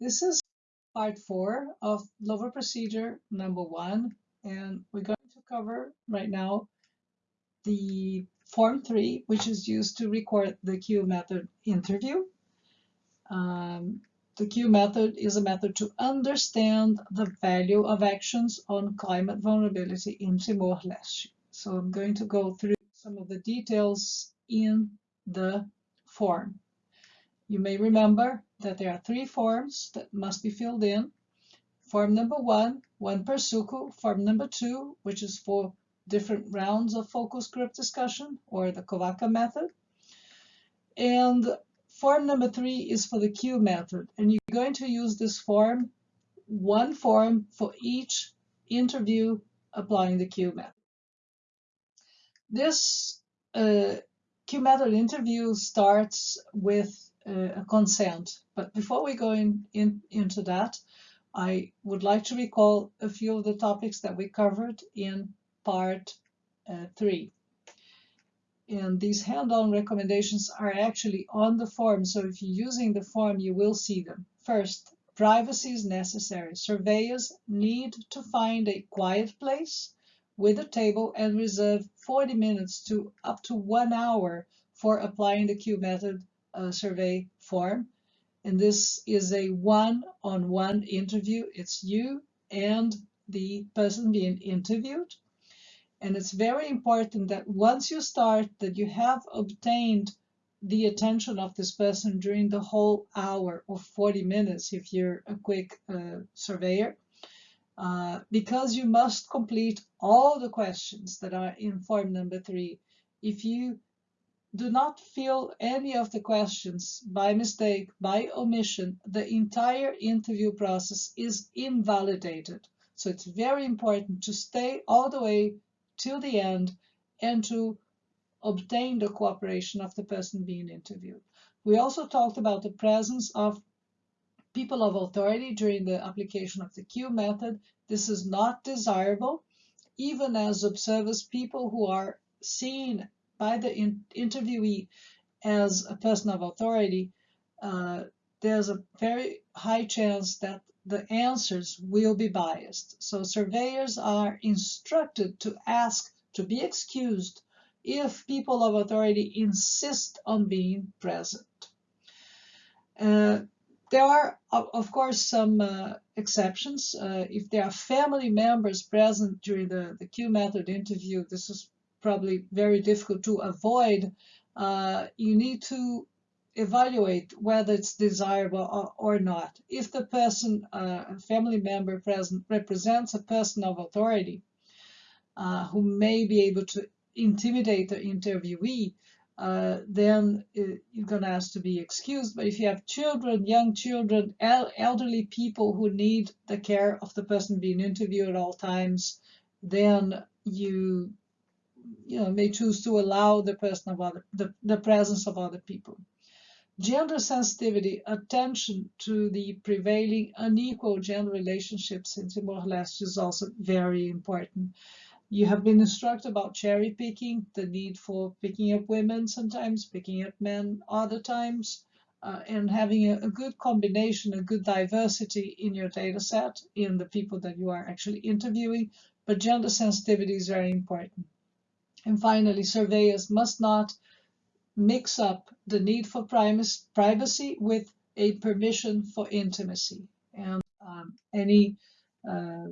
This is part four of LOVRA procedure number one, and we're going to cover right now the form three, which is used to record the Q method interview. Um, the Q method is a method to understand the value of actions on climate vulnerability in Timor-Leste. So I'm going to go through some of the details in the form. You may remember that there are three forms that must be filled in. Form number one, one per suku. Form number two, which is for different rounds of focus group discussion or the COVACA method. And form number three is for the Q method. And you're going to use this form, one form for each interview applying the Q method. This uh, Q method interview starts with a consent. But before we go in, in, into that, I would like to recall a few of the topics that we covered in part uh, three. And these hand-on recommendations are actually on the form. So if you're using the form, you will see them. First, privacy is necessary. Surveyors need to find a quiet place with a table and reserve 40 minutes to up to one hour for applying the Q method uh, survey form. And this is a one-on-one -on -one interview. It's you and the person being interviewed. And it's very important that once you start that you have obtained the attention of this person during the whole hour or 40 minutes if you're a quick uh, surveyor, uh, because you must complete all the questions that are in form number three. If you do not fill any of the questions by mistake, by omission, the entire interview process is invalidated. So it's very important to stay all the way till the end and to obtain the cooperation of the person being interviewed. We also talked about the presence of people of authority during the application of the Q method. This is not desirable, even as observers, people who are seen by the in interviewee as a person of authority, uh, there's a very high chance that the answers will be biased. So surveyors are instructed to ask to be excused if people of authority insist on being present. Uh, there are, of course, some uh, exceptions. Uh, if there are family members present during the, the Q method interview, this is probably very difficult to avoid, uh, you need to evaluate whether it's desirable or, or not. If the person, uh, a family member present, represents a person of authority uh, who may be able to intimidate the interviewee, uh, then uh, you're going to ask to be excused. But if you have children, young children, el elderly people who need the care of the person being interviewed at all times, then you you know, may choose to allow the person of other, the, the presence of other people. Gender sensitivity, attention to the prevailing unequal gender relationships in Timor-Leste is also very important. You have been instructed about cherry picking, the need for picking up women sometimes, picking up men other times, uh, and having a, a, good combination, a good diversity in your data set in the people that you are actually interviewing. But gender sensitivity is very important. And finally, surveyors must not mix up the need for privacy with a permission for intimacy. And um, any uh,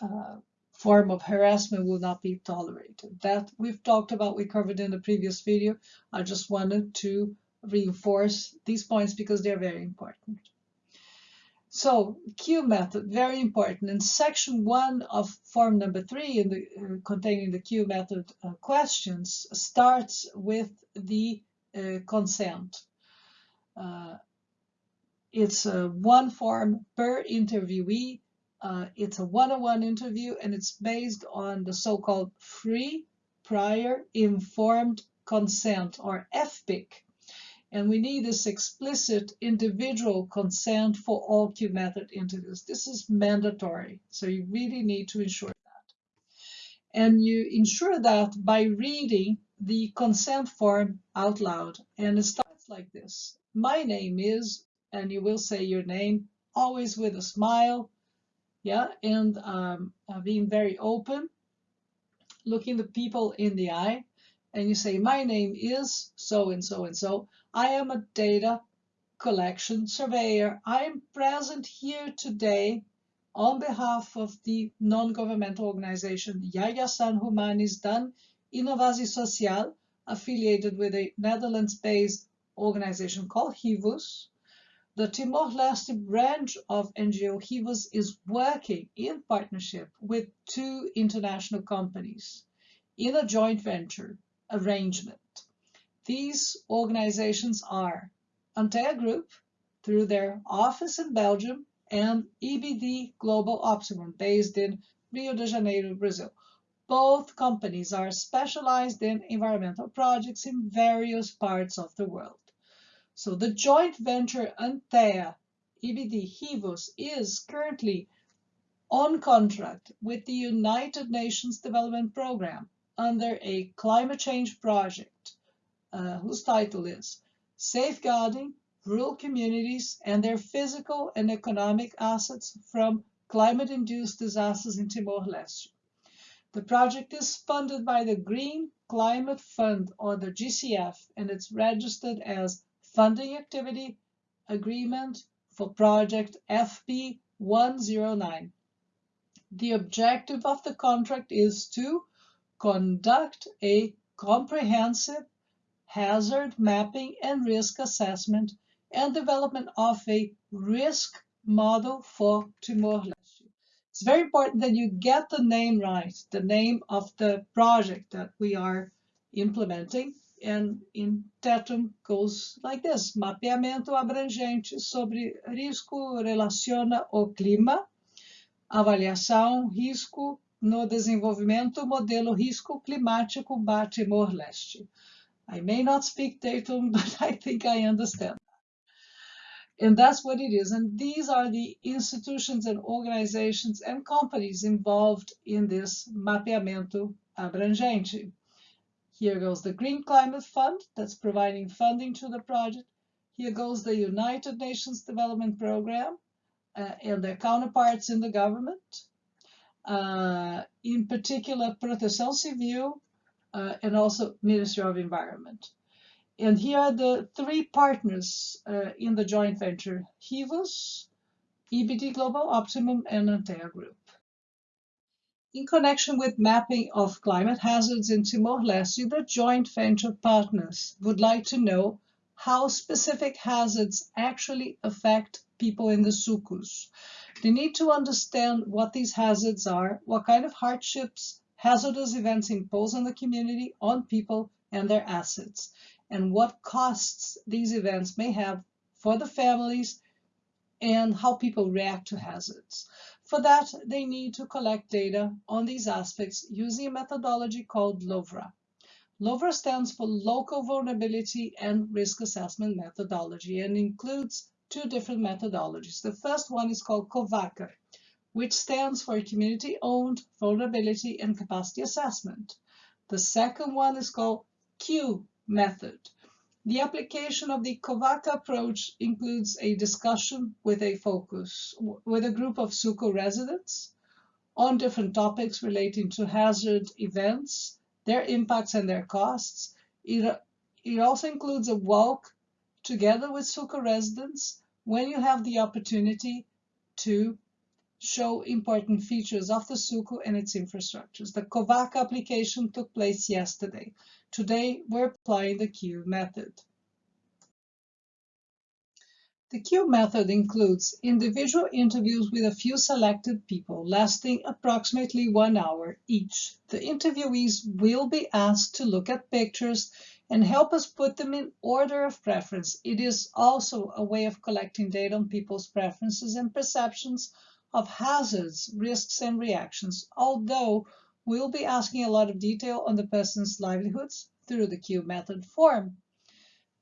uh, form of harassment will not be tolerated. That we've talked about, we covered in the previous video. I just wanted to reinforce these points because they're very important. So Q method, very important. In section one of form number three, in the, uh, containing the Q method uh, questions, starts with the uh, consent. Uh, it's one form per interviewee. Uh, it's a one-on-one -on -one interview, and it's based on the so-called free, prior, informed consent, or FPIC. And we need this explicit individual consent for all Q method interviews. This This is mandatory. So you really need to ensure that. And you ensure that by reading the consent form out loud. And it starts like this. My name is, and you will say your name, always with a smile, yeah, and um, uh, being very open, looking the people in the eye, and you say, my name is so and so and so. I am a data collection surveyor. I am present here today on behalf of the non-governmental organization Yayasan Humanis dan Inovasi Social, affiliated with a Netherlands-based organization called Hivos. The Timor-Leste branch of NGO Hivos is working in partnership with two international companies in a joint venture arrangement. These organizations are Antea Group, through their office in Belgium, and EBD Global Optimum, based in Rio de Janeiro, Brazil. Both companies are specialized in environmental projects in various parts of the world. So the joint venture Antea EBD Hivos is currently on contract with the United Nations Development Programme under a climate change project uh, whose title is Safeguarding Rural Communities and Their Physical and Economic Assets from Climate-Induced Disasters in Timor-Leste. The project is funded by the Green Climate Fund, or the GCF, and it's registered as Funding Activity Agreement for Project FP 109. The objective of the contract is to conduct a comprehensive hazard mapping and risk assessment and development of a risk model for Timor-Leste. It's very important that you get the name right, the name of the project that we are implementing. And in Tetum goes like this, mapeamento abrangente sobre risco relaciona o clima, avaliação, risco, no desenvolvimento modelo risco climático para Timor-Leste. I may not speak Tetum, but I think I understand. And that's what it is. And these are the institutions and organizations and companies involved in this mapeamento abrangente. Here goes the Green Climate Fund that's providing funding to the project. Here goes the United Nations Development Program uh, and their counterparts in the government uh, in particular Proteção Civil uh, and also Ministry of Environment. And here are the three partners uh, in the joint venture, Hivos, EBD Global Optimum, and Antea Group. In connection with mapping of climate hazards in Timor-Leste, the joint venture partners would like to know how specific hazards actually affect people in the sukus. They need to understand what these hazards are, what kind of hardships, hazardous events impose on the community, on people and their assets, and what costs these events may have for the families and how people react to hazards. For that, they need to collect data on these aspects using a methodology called LOVRA. LOVRA stands for Local Vulnerability and Risk Assessment Methodology and includes two different methodologies. The first one is called COVACA, which stands for Community-Owned Vulnerability and Capacity Assessment. The second one is called Q method. The application of the COVACA approach includes a discussion with a focus, with a group of suku residents on different topics relating to hazard events, their impacts and their costs. It, it also includes a walk together with suku residents when you have the opportunity to show important features of the suku and its infrastructures. The COVAC application took place yesterday. Today, we're applying the Q method. The Q method includes individual interviews with a few selected people, lasting approximately one hour each. The interviewees will be asked to look at pictures and help us put them in order of preference. It is also a way of collecting data on people's preferences and perceptions of hazards, risks, and reactions, although we'll be asking a lot of detail on the person's livelihoods through the Q method form.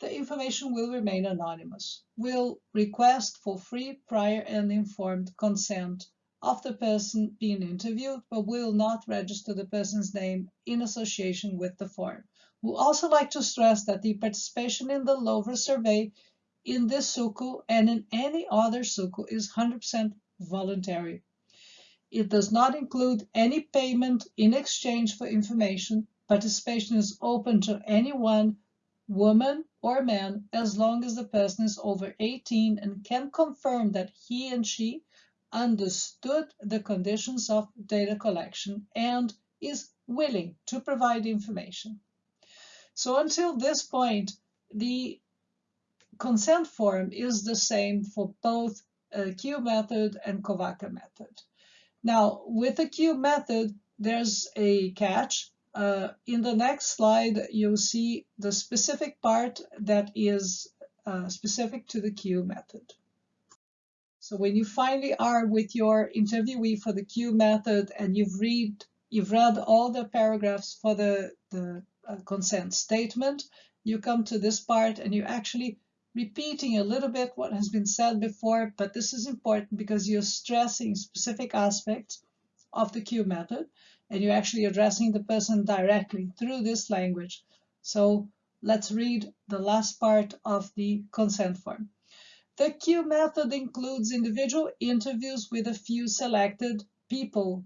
The information will remain anonymous. We'll request for free, prior, and informed consent of the person being interviewed, but we will not register the person's name in association with the form. We also like to stress that the participation in the LOVRA survey in this suku and in any other suku is 100% voluntary. It does not include any payment in exchange for information. Participation is open to anyone, woman or man, as long as the person is over 18 and can confirm that he and she understood the conditions of data collection and is willing to provide information. So until this point, the consent form is the same for both uh, Q method and COVACA method. Now, with the Q method, there's a catch. Uh, in the next slide, you'll see the specific part that is uh, specific to the Q method. So when you finally are with your interviewee for the Q method and you've read you've read all the paragraphs for the, the uh, consent statement, you come to this part and you're actually repeating a little bit what has been said before, but this is important because you're stressing specific aspects of the Q method and you're actually addressing the person directly through this language. So let's read the last part of the consent form. The Q method includes individual interviews with a few selected people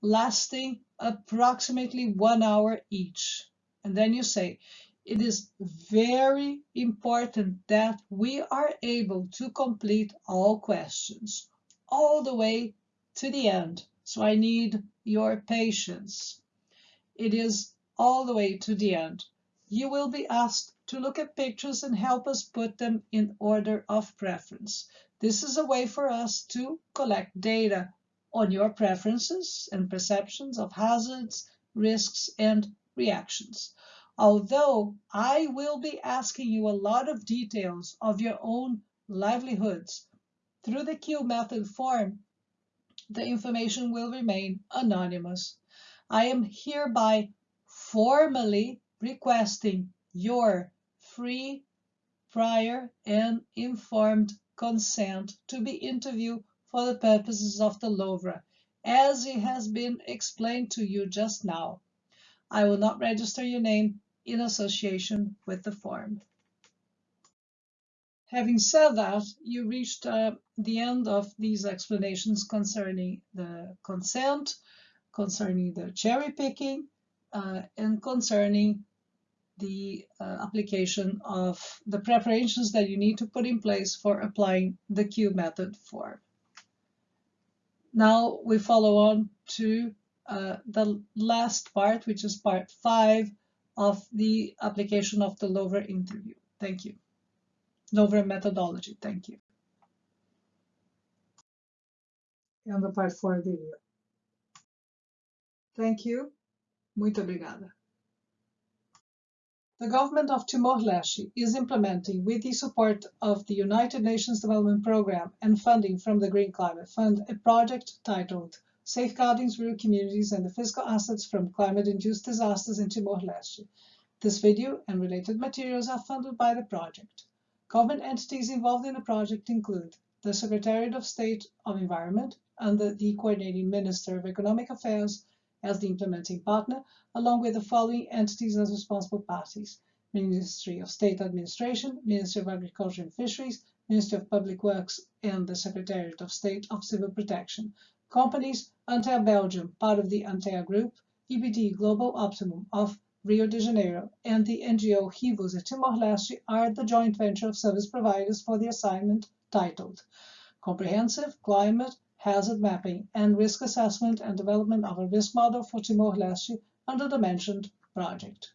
lasting approximately one hour each. And then you say, it is very important that we are able to complete all questions all the way to the end. So I need your patience. It is all the way to the end. You will be asked to look at pictures and help us put them in order of preference. This is a way for us to collect data on your preferences and perceptions of hazards, risks, and reactions although I will be asking you a lot of details of your own livelihoods through the Q method form, the information will remain anonymous. I am hereby formally requesting your free, prior, and informed consent to be interviewed for the purposes of the LOVRA, as it has been explained to you just now. I will not register your name in association with the form. Having said that, you reached uh, the end of these explanations concerning the consent, concerning the cherry picking, uh, and concerning the uh, application of the preparations that you need to put in place for applying the Q method form. Now we follow on to uh, the last part, which is part five of the application of the LOVRA interview. Thank you. LOVRA methodology. Thank you. And the part four video. Thank you. Muito obrigada. The government of Timor-Leste is implementing, with the support of the United Nations Development Programme and funding from the Green Climate Fund, a project titled Safeguarding Rural Communities and the Physical Assets from Climate-Induced Disasters in Timor-Leste. This video and related materials are funded by the project. Government entities involved in the project include the Secretariat of State of Environment under the Coordinating Minister of Economic Affairs as the implementing partner, along with the following entities as responsible parties. Ministry of State Administration, Ministry of Agriculture and Fisheries, Ministry of Public Works, and the Secretariat of State of Civil Protection. Companies, Antea Belgium, part of the Antea Group, EBD Global Optimum of Rio de Janeiro, and the NGO Hivos at Timor-Leste are the joint venture of service providers for the assignment titled Comprehensive Climate Hazard Mapping and Risk Assessment and Development of a Risk Model for Timor-Leste under the mentioned project.